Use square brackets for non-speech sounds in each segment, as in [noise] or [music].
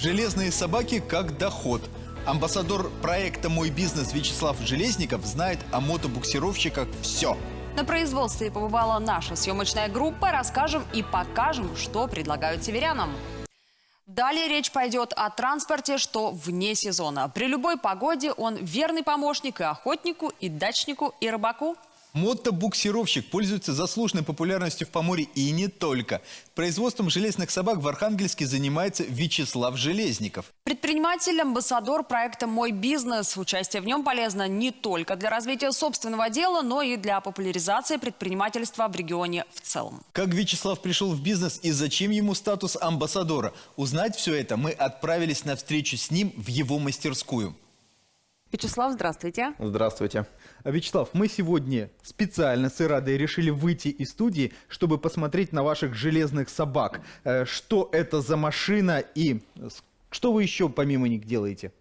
Железные собаки как доход. Амбассадор проекта «Мой бизнес» Вячеслав Железников знает о мотобуксировщиках все. На производстве побывала наша съемочная группа. Расскажем и покажем, что предлагают северянам. Далее речь пойдет о транспорте, что вне сезона. При любой погоде он верный помощник и охотнику, и дачнику, и рыбаку. Мотобуксировщик пользуется заслуженной популярностью в Поморье и не только. Производством железных собак в Архангельске занимается Вячеслав Железников. Предприниматель, амбассадор проекта «Мой бизнес». Участие в нем полезно не только для развития собственного дела, но и для популяризации предпринимательства в регионе в целом. Как Вячеслав пришел в бизнес и зачем ему статус амбассадора? Узнать все это мы отправились на встречу с ним в его мастерскую. Вячеслав, здравствуйте. Здравствуйте. А, Вячеслав, мы сегодня специально с Ирадой решили выйти из студии, чтобы посмотреть на ваших железных собак. Э, Что это за машина и что вы еще помимо них делаете?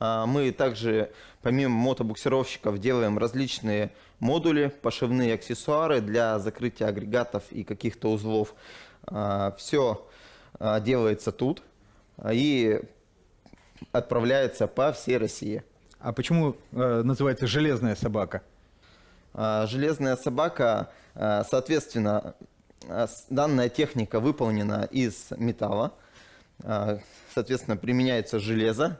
А, Мы также, помимо мотобуксировщиков, делаем различные модули, пошивные аксессуары для закрытия агрегатов и каких-то узлов. Все делается тут а, и отправляется по всей России. А почему э, называется железная собака? А, Железная собака, а, соответственно, с- данная техника выполнена из металла, а, соответственно, применяется железо,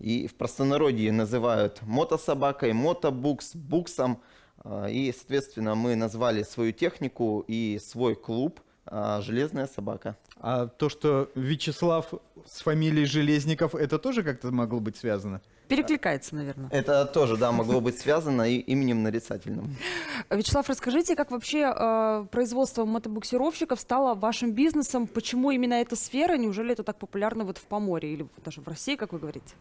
и в простонародье называют мотособакой, мотобукс, буксом, и, соответственно, мы назвали свою технику и свой клуб а, «Железная собака». А то, что Вячеслав с фамилией Железников, это тоже как-то могло быть связано? Перекликается, наверное. Это тоже, да, могло быть связано и именем нарицательным. Вячеслав, расскажите, как вообще э, производство мотобуксировщиков стало вашим бизнесом? Почему именно эта сфера? Неужели это так популярно вот в Поморье или даже в России, как вы говорите?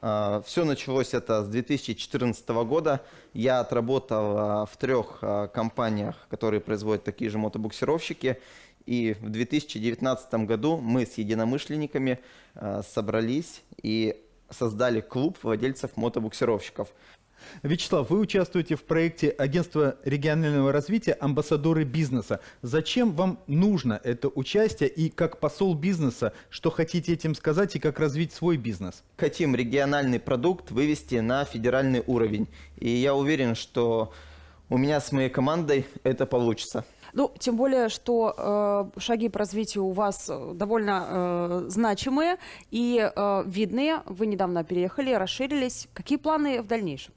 Все началось это с 2014 года. Я отработал а, в трех а, компаниях, которые производят такие же мотобуксировщики. И в 2019 году мы с единомышленниками а, собрались и создали клуб владельцев мотобуксировщиков. Вячеслав, вы участвуете в проекте Агентства регионального развития «Амбассадоры бизнеса». Зачем вам нужно это участие и как посол бизнеса, что хотите этим сказать и как развить свой бизнес? Хотим региональный продукт вывести на федеральный уровень. И я уверен, что у меня с моей командой это получится. Ну, тем более, что э, шаги по развитию у вас э, довольно э, значимые и э, видные. Вы недавно переехали, расширились. Какие планы в дальнейшем?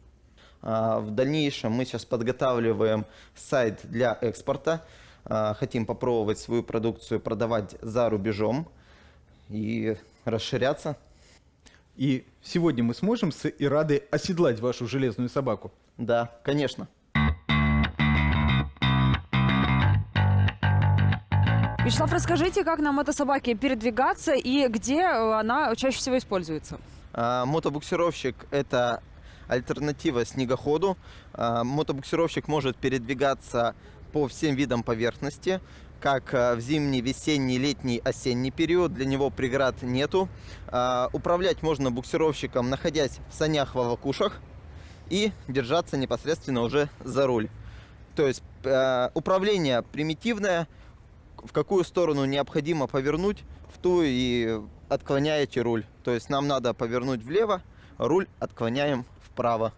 А, В дальнейшем мы сейчас подготавливаем сайт для экспорта. А, Хотим попробовать свою продукцию продавать за рубежом и расширяться. И сегодня мы сможем с Ирадой оседлать вашу железную собаку? Да, конечно. Вячеслав, расскажите, как на мотособаке передвигаться и где э, она чаще всего используется? А, Мотобуксировщик – это альтернатива снегоходу. А, Мотобуксировщик может передвигаться по всем видам поверхности, как а, в зимний, весенний, летний, осенний период. Для него преград нету. А, Управлять можно буксировщиком, находясь в санях в волокушах и держаться непосредственно уже за руль. То есть э, управление примитивное, в какую сторону необходимо повернуть, в ту и отклоняете руль. То есть нам надо повернуть влево, руль отклоняем вправо.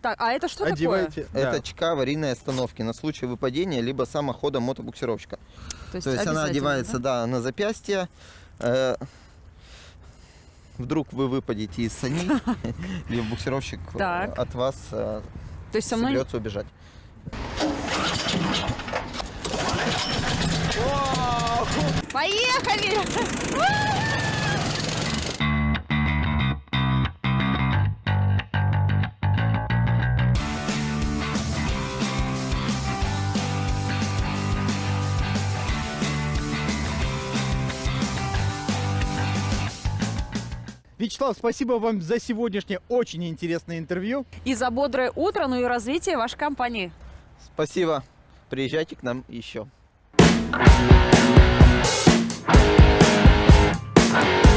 Так, а это что такое? Одевайте. Это да. чека аварийной остановки на случай выпадения либо самохода мотобуксировщика. То есть, То есть она одевается да? да, на запястье. Э, Вдруг вы выпадете из саней, [laughs] либо буксировщик э, от вас э, То есть со мной... соберется убежать. Поехали! Вячеслав, спасибо вам за сегодняшнее очень интересное интервью. И за бодрое утро, ну и развитие вашей компании. Спасибо. Приезжайте к нам еще. Thank Peace.